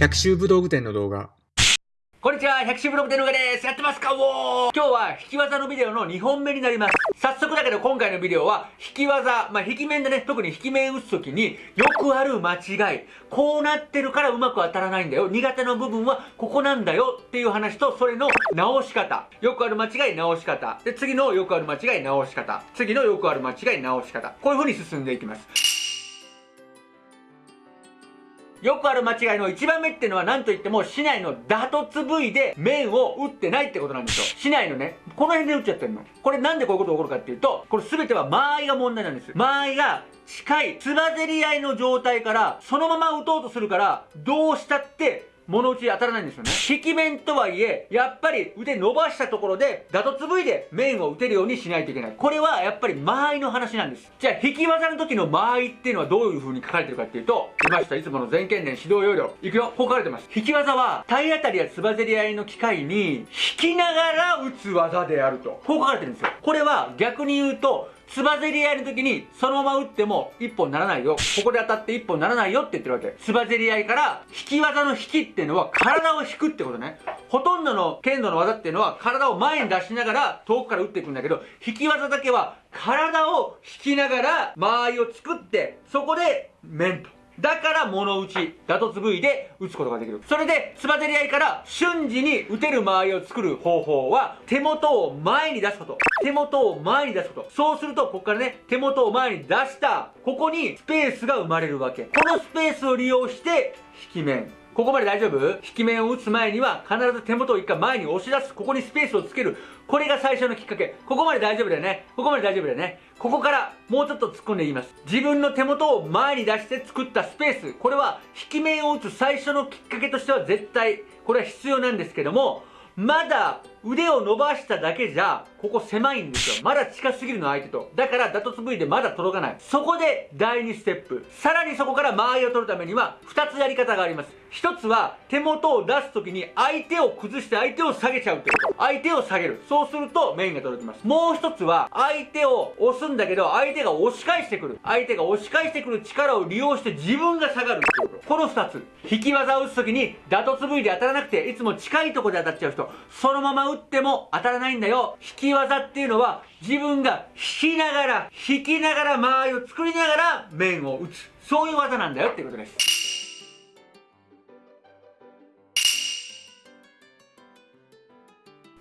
百秋武道具店の動画。こんにちは、百秋ブログ店の上です。やってますか？おー今日は引き技のビデオの2本目になります。早速だけど今回のビデオは、引き技、まあ、引き面でね、特に引き面打つときによくある間違い。こうなってるからうまく当たらないんだよ。苦手な部分はここなんだよっていう話と、それの直し方。よくある間違い直し方。で、次のよくある間違い直し方。次のよくある間違い直し方。こういう風に進んでいきます。よくある間違いの1番目っていうのは何と言っても市内の打突部位で面を打ってないってことなんですよ。市内のね、この辺で打っちゃってるの。これなんでこういうこと起こるかっていうと、これ全ては間合いが問題なんです。間合いが近い、つばぜり合いの状態からそのまま打とうとするから、どうしたって物打ち当たらないんですよね。引き面とはいえ、やっぱり腕伸ばしたところで、打突部位で面を打てるようにしないといけない。これはやっぱり間合いの話なんです。じゃあ、引き技の時の間合いっていうのはどういう風に書かれてるかっていうと、出ました。いつもの全県連指導要領。いくよ。こう書かれてます。引き技は、体当たりやつばぜり合いの機会に、引きながら打つ技であると。こう書かれてるんですよ。これは逆に言うと、つばぜり合いの時に、そのまま打っても一本ならないよ。ここで当たって一本ならないよって言ってるわけ。つばぜり合いから、引き技の引きっていうのは体を引くってことね。ほとんどの剣道の技っていうのは体を前に出しながら遠くから打っていくんだけど、引き技だけは体を引きながら間合いを作って、そこで面と。だから物打ち、打突部位で打つことができる。それで、つばぜり合いから瞬時に打てる間合いを作る方法は、手元を前に出すこと。手元を前に出すこと。そうすると、ここからね、手元を前に出した、ここにスペースが生まれるわけ。このスペースを利用して、引き面。ここまで大丈夫？引き面を打つ前には必ず手元を一回前に押し出す。ここにスペースをつける。これが最初のきっかけ。ここまで大丈夫だよね。ここまで大丈夫だよね。ここからもうちょっと突っ込んでいきます。自分の手元を前に出して作ったスペース。これは引き面を打つ最初のきっかけとしては絶対これは必要なんですけども、まだ腕を伸ばしただけじゃ、ここ狭いんですよ。まだ近すぎるの相手と。だから打突部位でまだ届かない。そこで第2ステップ。さらにそこから間合いを取るためには、2つやり方があります。1つは、手元を出すときに相手を崩して相手を下げちゃうってこと。相手を下げる。そうするとメインが届きます。もう1つは、相手を押すんだけど、相手が押し返してくる。相手が押し返してくる力を利用して自分が下がるってこと。この2つ。引き技を打つときに、打突部位で当たらなくて、いつも近いところで当たっちゃう人。そのまま打っても当たらないんだよ。引き技っていうのは自分が引きながら、引きながら間合いを作りながら面を打つ。そういう技なんだよっていうことです。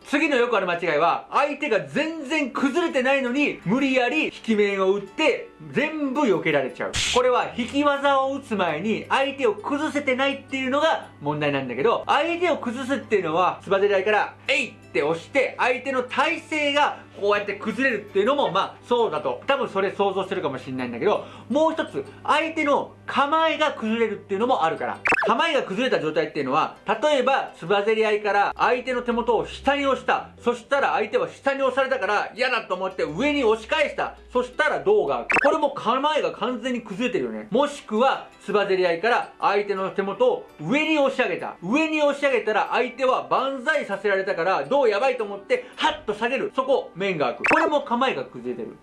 次のよくある間違いは、相手が全然崩れてないのに、無理やり引き面を打って、全部避けられちゃう。これは引き技を打つ前に、相手を崩せてないっていうのが問題なんだけど、相手を崩すっていうのは、つばぜり合いから、えいって押して、相手の体勢がこうやって崩れるっていうのも、まあ、そうだと。多分それ想像してるかもしれないんだけど、もう一つ、相手の構えが崩れるっていうのもあるから。構えが崩れた状態っていうのは、例えば、つばぜり合いから相手の手元を下に押した。そしたら相手は下に押されたから嫌だと思って上に押し返した。そしたら胴がこれも構えが完全に崩れてるよね。もしくは、つばぜり合いから相手の手元を上に押し上げた。上に押し上げたら相手は万歳させられたから、胴やばいと思って、ハッと下げる。そこ、面が開く。これも構えが崩れてる。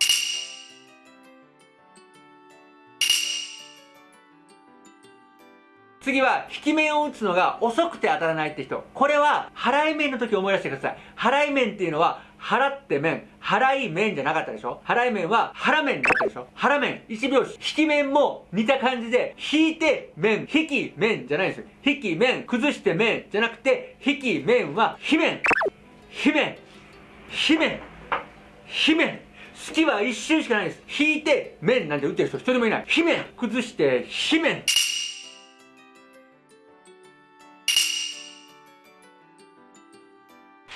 次は、引き面を打つのが遅くて当たらないって人。これは、払い面の時思い出してください。払い面っていうのは、払って面、払い面じゃなかったでしょ？払い面は腹面だったでしょ？腹面、1拍子。引き面も似た感じで、引いて面、引き面じゃないですよ。引き面、崩して面じゃなくて、引き面は、非面、非面、非面、非面。好きは一瞬しかないです。引いて面なんて打ってる人一人もいない。非面、崩して、非面。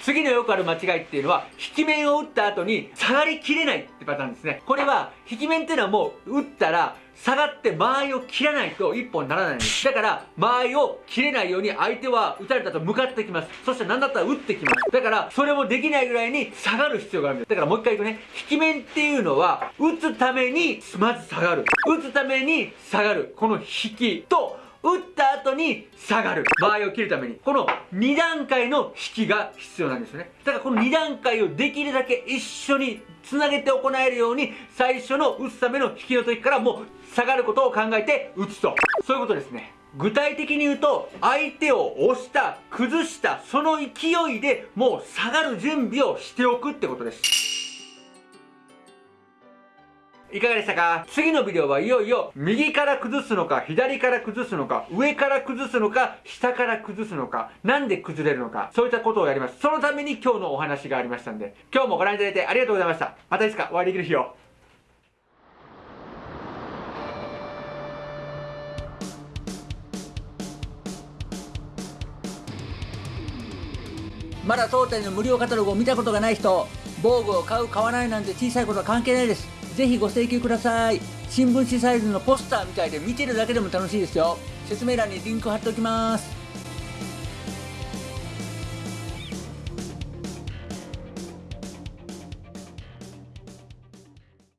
次のよくある間違いっていうのは、引き面を打った後に下がりきれないってパターンですね。これは、引き面っていうのはもう打ったら、下がって間合いを切らないと一本にならないんです。だから、間合いを切れないように相手は打たれたと向かってきます。そして何だったら打ってきます。だから、それもできないぐらいに下がる必要があるんです。だからもう一回言うとね、引き面っていうのは、打つためにまず下がる。打つために下がる。この引きと、打った後に下がる。場合を切るために。この2段階の引きが必要なんですよね。だからこの2段階をできるだけ一緒につなげて行えるように、最初の打つための引きの時からもう下がることを考えて打つと。そういうことですね。具体的に言うと相手を押した崩したその勢いでもう下がる準備をしておくってことですいかがでしたか？次のビデオはいよいよ右から崩すのか左から崩すのか上から崩すのか下から崩すのかなんで崩れるのかそういったことをやります。そのために今日のお話がありましたんで今日もご覧いただいてありがとうございました。またいつかお会いできる日を。まだ当店の無料カタログを見たことがない人防具を買う買わないなんて小さいことは関係ないです。ぜひご請求ください。新聞紙サイズのポスターみたいで見てるだけでも楽しいですよ。説明欄にリンク貼っておきます。